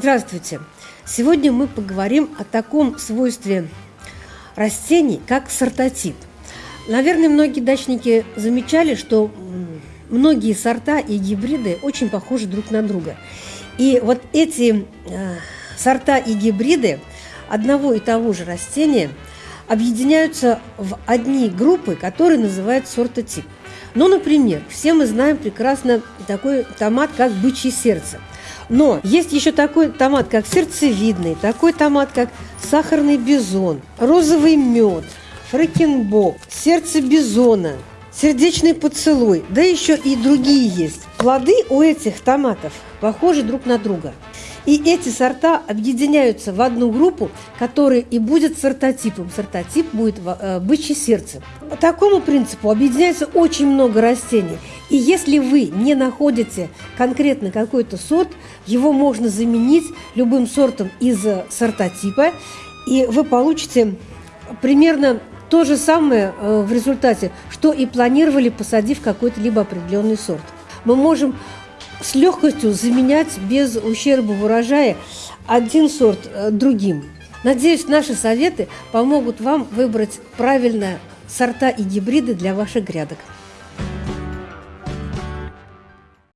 Здравствуйте! Сегодня мы поговорим о таком свойстве растений, как сортотип. Наверное, многие дачники замечали, что многие сорта и гибриды очень похожи друг на друга. И вот эти э, сорта и гибриды одного и того же растения объединяются в одни группы, которые называют сортотип. Ну, например, все мы знаем прекрасно такой томат, как бычье сердце. Но есть еще такой томат, как сердцевидный, такой томат, как сахарный бизон, розовый мед, фрекенбок, сердце бизона, сердечный поцелуй, да еще и другие есть. Плоды у этих томатов похожи друг на друга. И эти сорта объединяются в одну группу, которая и будет сортотипом. Сортотип будет э, бычье сердце. По такому принципу объединяется очень много растений. И если вы не находите конкретно какой-то сорт, его можно заменить любым сортом из сортотипа, и вы получите примерно то же самое э, в результате, что и планировали, посадив какой-то либо определенный сорт. Мы можем с легкостью заменять без ущерба в урожае один сорт э, другим. Надеюсь, наши советы помогут вам выбрать правильно сорта и гибриды для ваших грядок.